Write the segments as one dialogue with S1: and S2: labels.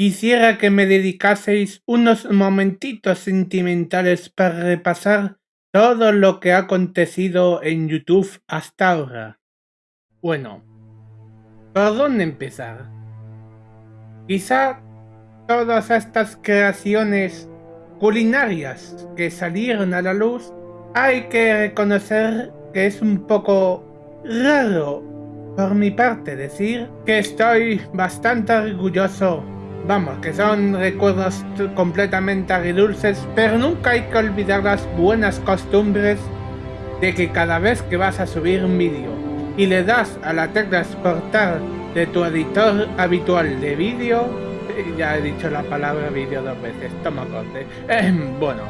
S1: Quisiera que me dedicaseis unos momentitos sentimentales para repasar todo lo que ha acontecido en YouTube hasta ahora. Bueno, ¿por dónde empezar? Quizá todas estas creaciones culinarias que salieron a la luz, hay que reconocer que es un poco raro por mi parte decir que estoy bastante orgulloso Vamos, que son recuerdos completamente agridulces, pero nunca hay que olvidar las buenas costumbres de que cada vez que vas a subir un vídeo y le das a la tecla exportar de tu editor habitual de vídeo, ya he dicho la palabra vídeo dos veces, toma corte, eh, bueno,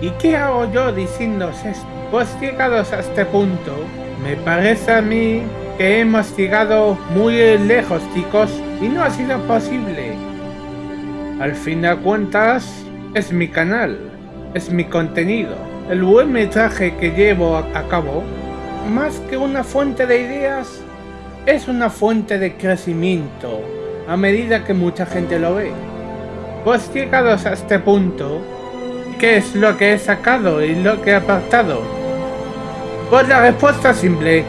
S1: ¿y qué hago yo diciéndos esto? Pues llegados a este punto, me parece a mí que hemos llegado muy lejos chicos y no ha sido posible al fin de cuentas, es mi canal, es mi contenido. El buen metraje que llevo a cabo, más que una fuente de ideas, es una fuente de crecimiento a medida que mucha gente lo ve. Pues llegados a este punto, ¿qué es lo que he sacado y lo que he apartado? Pues la respuesta simple,